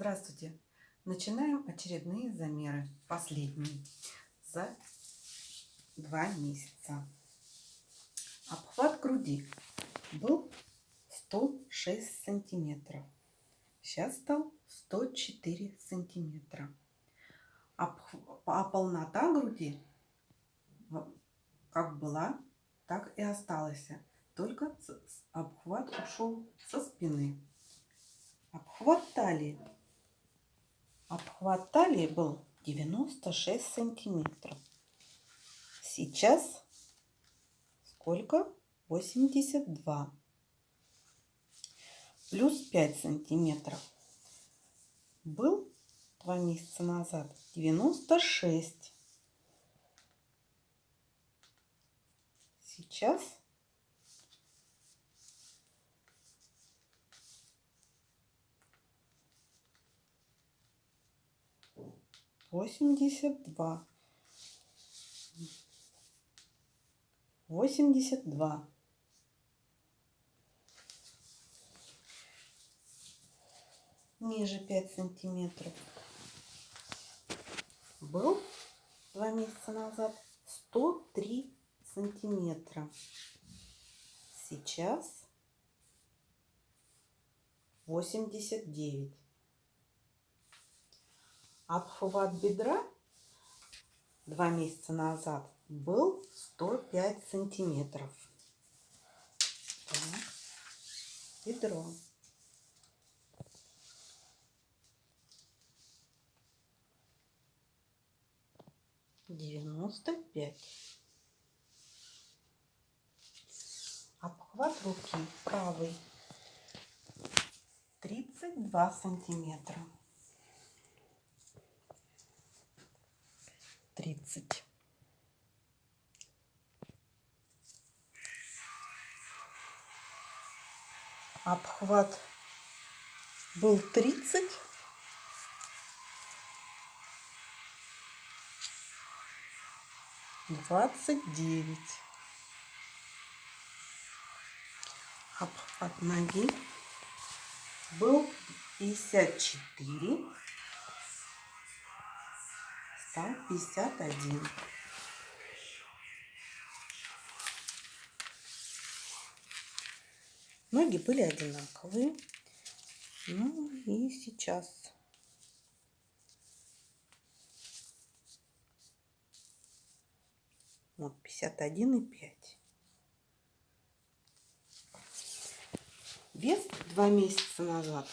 Здравствуйте! Начинаем очередные замеры, последние, за два месяца. Обхват груди был 106 сантиметров. Сейчас стал 104 сантиметра. А полнота груди как была, так и осталась. Только обхват ушел со спины. Обхват талии. Обхват талии был 96 сантиметров. Сейчас сколько? 82. Плюс 5 сантиметров. Был два месяца назад 96. Сейчас восемьдесят два, восемьдесят два, ниже пять сантиметров был два месяца назад 103 сантиметра. Сейчас 89 от бедра два месяца назад был 105 сантиметров. Так. Бедро. Девяносто пять. Обхват руки правый. Тридцать два сантиметра. Тридцать. Обхват был тридцать. Двадцать девять. Обхват ноги был пятьдесят четыре стал 51. Ноги были одинаковые. Ну и сейчас вот 51 и 5. Вес два месяца назад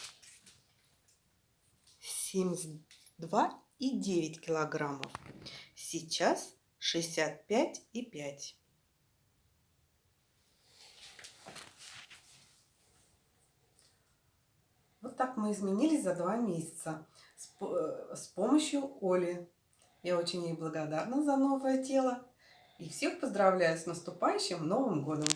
72 и 9 килограммов. Сейчас 65 и 5. Вот так мы изменились за два месяца с, э, с помощью Оли. Я очень ей благодарна за новое тело. И всех поздравляю с наступающим Новым годом!